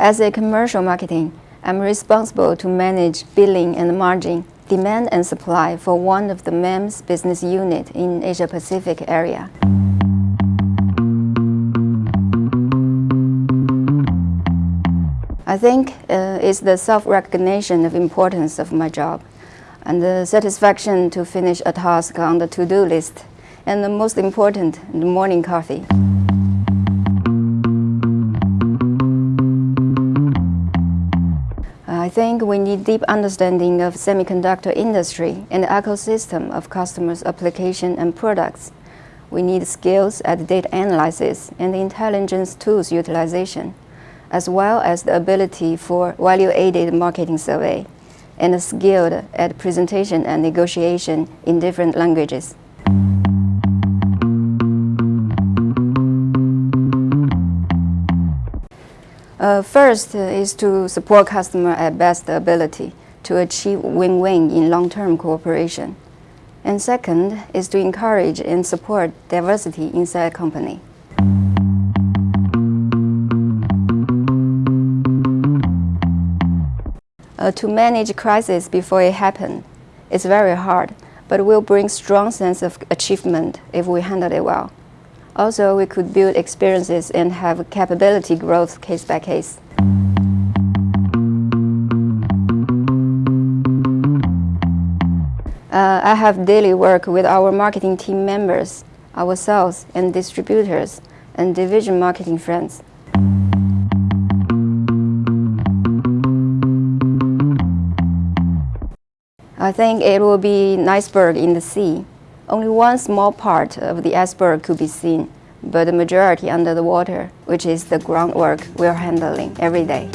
As a commercial marketing, I'm responsible to manage billing and margin, demand and supply for one of the MEMS business unit in Asia-Pacific area. I think uh, it's the self-recognition of importance of my job and the satisfaction to finish a task on the to-do list and the most important, the morning coffee. I think we need deep understanding of semiconductor industry and ecosystem of customers' application and products. We need skills at data analysis and intelligence tools utilization as well as the ability for value-added marketing survey and skilled at presentation and negotiation in different languages. Uh, first is to support customer at best ability to achieve win-win in long-term cooperation. And second is to encourage and support diversity inside a company. Uh, to manage crisis before it happens is very hard, but will bring strong sense of achievement if we handle it well. Also, we could build experiences and have capability growth case by case. Uh, I have daily work with our marketing team members, our sales and distributors, and division marketing friends. I think it will be an iceberg in the sea. Only one small part of the iceberg could be seen, but the majority under the water, which is the groundwork we're handling every day.